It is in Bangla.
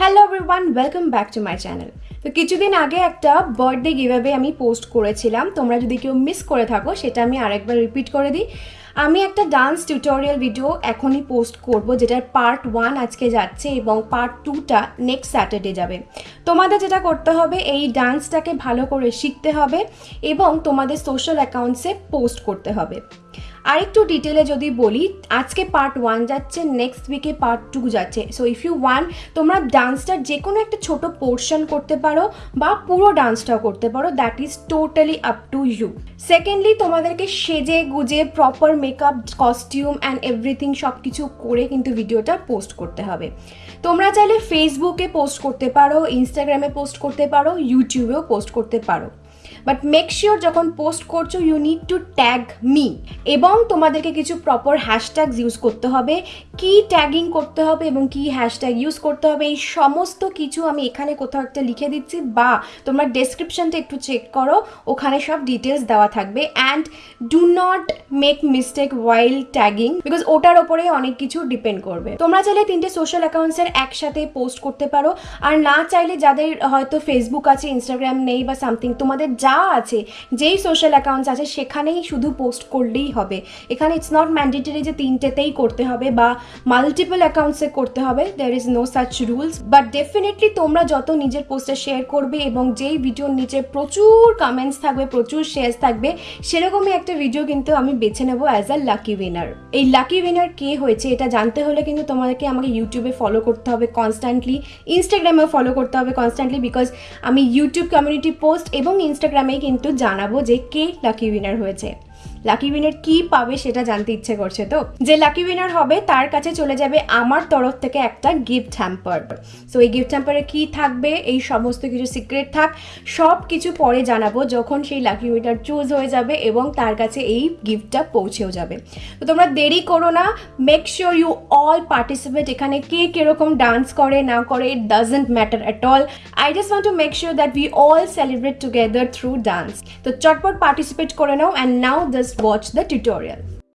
Hello everyone welcome back to my channel তো কিছুদিন আগে একটা বার্থডে গিভাবে আমি পোস্ট করেছিলাম। তোমরা যদি কেউ মিস করে থাকো, সেটা আমি আরেকবার রিপিট করে দিই। আমি একটা ডান্স টিউটোরিয়াল ভিডিও এখনই পোস্ট করব, যেটার পার্ট ওয়ান আজকে যাচ্ছে এবং পার্ট টুটা নেক্সট স্যাটারডে যাবে। তোমাদের যেটা করতে হবে, এই ডান্সটাকে ভালো করে শিখতে হবে এবং তোমাদের সোশ্যাল অ্যাকাউন্টসে পোস্ট করতে হবে। আরেকটু ডিটেলে যদি বলি, আজকে পার্ট ওয়ান যাচ্ছে নেক্সট উইকে পার্ট টু যাচ্ছে। সো ইফ ইউ ওয়ান তোমরা ডান্সটার যে কোনো একটা ছোট পোর্শন করতে পারো বা পুরো ডান্সটাও করতে পারো that is totally up to you secondly তোমাদেরকে সেজে গুজে proper makeup costume and everything সব কিছু করে কিন্তু ভিডিওটা পোস্ট করতে হবে। তোমরা চাইলে ফেসবুকে পোস্ট করতে পারো ইনস্টাগ্রামে পোস্ট করতে পারো ইউটিউবেও পোস্ট করতে পারো। বাট মেক শিওর যখন পোস্ট করছ you need to tag me এবং তোমাদেরকে কিছু প্রপার হ্যাশট্যাগস ইউজ করতে হবে। কি ট্যাগিং করতে হবে এবং কি হ্যাশট্যাগ ইউজ করতে হবে, এই সমস্ত কিছু আমি এখানে কোথাও একটা লিখে দিচ্ছি বা তোমরা ডেসক্রিপশনটা একটু চেক করো, ওখানে সব ডিটেলস দেওয়া থাকবে। And do not make mistake while tagging because ওটার ওপরে অনেক কিছু ডিপেন্ড করবে। তোমরা চাইলে তিনটে সোশ্যাল অ্যাকাউন্টসের একসাথে পোস্ট করতে পারো। আর না চাইলে যাদের হয়তো ফেসবুক আছে ইনস্টাগ্রাম নেই বা সামথিং তোমাদের যা আছে, যেই সোশ্যাল অ্যাকাউন্টস আছে, সেখানেই শুধু পোস্ট করলেই হবে। এখানে ইটস নট ম্যান্ডেটরি যে তিনটেতেই করতে হবে বা মাল্টিপল অ্যাকাউন্টসে করতে হবে there is no such rules but definitely তোমরা যত নিজের পোস্টে শেয়ার করবে এবং যেই ভিডিওর নিচে প্রচুর কমেন্টস থাকবে, প্রচুর শেয়ার্স থাকবে, সেরকমই একটা ভিডিও কিন্তু আমি বেছে নেব অ্যাজ আ লাকি উইনার এই লাকি উইনার কে হয়েছে এটা জানতে হলে কিন্তু তোমাদেরকে আমাকে ইউটিউবে ফলো করতে হবে কনস্ট্যান্টলি ইনস্টাগ্রামেও ফলো করতে হবে কনস্ট্যান্টলি বিকজ আমি ইউটিউব কমিউনিটি পোস্ট এবং ইনস্টাগ্রামেই কিন্তু জানাব যে কে লাকি উইনার হয়েছে। লাকি উইনার কি পাবে সেটা জানতে ইচ্ছে করছে তো? যে লাকি উইনার হবে, তার কাছে চলে যাবে আমার তরফ থেকে একটা গিফট হ্যাম্পার সো এই গিফট হ্যাম্পারে কি থাকবে? এই সমস্ত কিছু সিক্রেট থাক। সব কিছু পরে জানাব যখন সেই লাকি উইনার চুজ হয়ে যাবে এবং তার কাছে এই গিফটটা পৌঁছেও যাবে। তো তোমরা দেরি করো না। Make sure you all participate এখানে কে কীরকম ডান্স করে, না করে it doesn't matter at all I just want to make sure that we all celebrate together through dance তো চটপট পার্টিসিপেট করে নাও। And now just watch the tutorial